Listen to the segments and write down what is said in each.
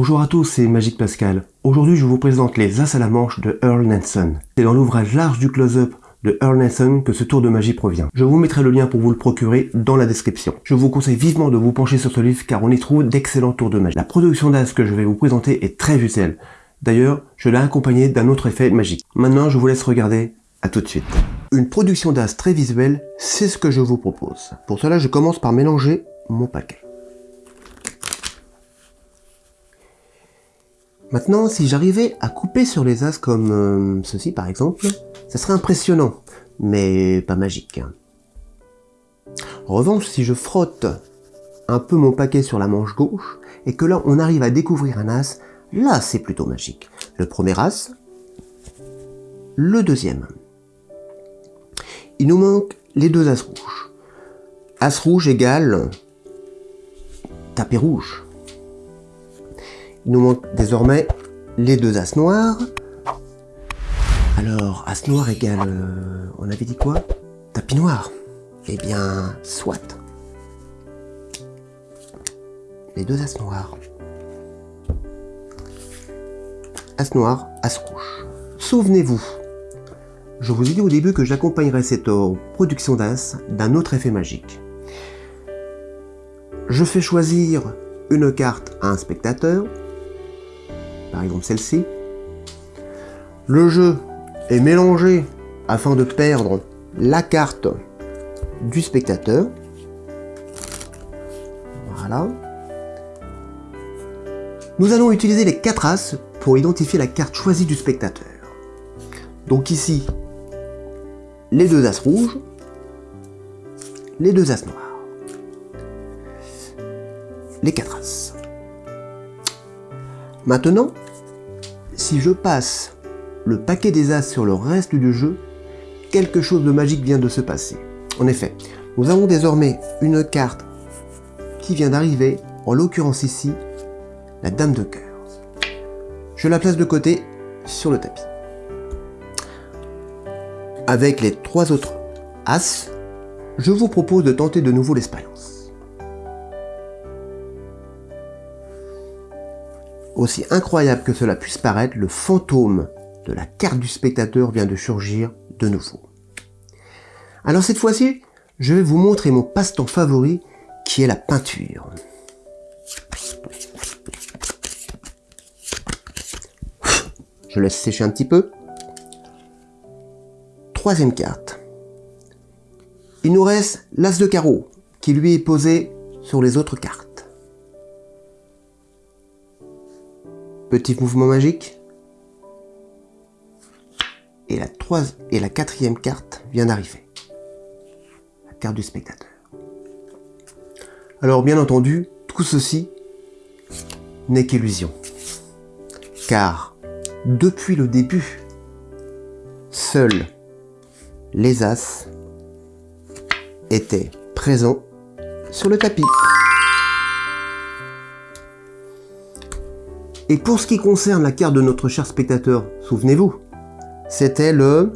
Bonjour à tous, c'est Magique Pascal. Aujourd'hui, je vous présente les As à la manche de Earl Nelson. C'est dans l'ouvrage large du close-up de Earl Nelson que ce tour de magie provient. Je vous mettrai le lien pour vous le procurer dans la description. Je vous conseille vivement de vous pencher sur ce livre car on y trouve d'excellents tours de magie. La production d'As que je vais vous présenter est très visuelle. D'ailleurs, je l'ai accompagné d'un autre effet magique. Maintenant, je vous laisse regarder. À tout de suite. Une production d'As très visuelle, c'est ce que je vous propose. Pour cela, je commence par mélanger mon paquet. Maintenant, si j'arrivais à couper sur les as comme euh, ceci par exemple, ça serait impressionnant, mais pas magique. En revanche, si je frotte un peu mon paquet sur la manche gauche, et que là on arrive à découvrir un as, là c'est plutôt magique. Le premier as, le deuxième. Il nous manque les deux as rouges. As rouge égale tapis rouge. Il nous manque désormais les deux As noirs. Alors, As noir égale... Euh, on avait dit quoi? Tapis noir. Eh bien, soit. Les deux As noirs. As noir, As rouge. Souvenez-vous, je vous ai dit au début que j'accompagnerais cette production d'As d'un autre effet magique. Je fais choisir une carte à un spectateur, par exemple celle-ci. Le jeu est mélangé afin de perdre la carte du spectateur. Voilà. Nous allons utiliser les 4 As pour identifier la carte choisie du spectateur. Donc ici, les deux As rouges, les deux As noirs. Les 4 As. Maintenant, si je passe le paquet des As sur le reste du jeu, quelque chose de magique vient de se passer. En effet, nous avons désormais une carte qui vient d'arriver, en l'occurrence ici, la Dame de cœur. Je la place de côté sur le tapis. Avec les trois autres As, je vous propose de tenter de nouveau l'expérience. Aussi incroyable que cela puisse paraître, le fantôme de la carte du spectateur vient de surgir de nouveau. Alors cette fois-ci, je vais vous montrer mon passe-temps favori qui est la peinture. Je laisse sécher un petit peu. Troisième carte. Il nous reste l'as de carreau qui lui est posé sur les autres cartes. Petit mouvement magique. Et la, troisième, et la quatrième carte vient d'arriver. La carte du spectateur. Alors bien entendu, tout ceci n'est qu'illusion. Car depuis le début, seuls les As étaient présents sur le tapis. Et pour ce qui concerne la carte de notre cher spectateur, souvenez-vous, c'était le...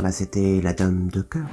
Bah, c'était la dame de cœur.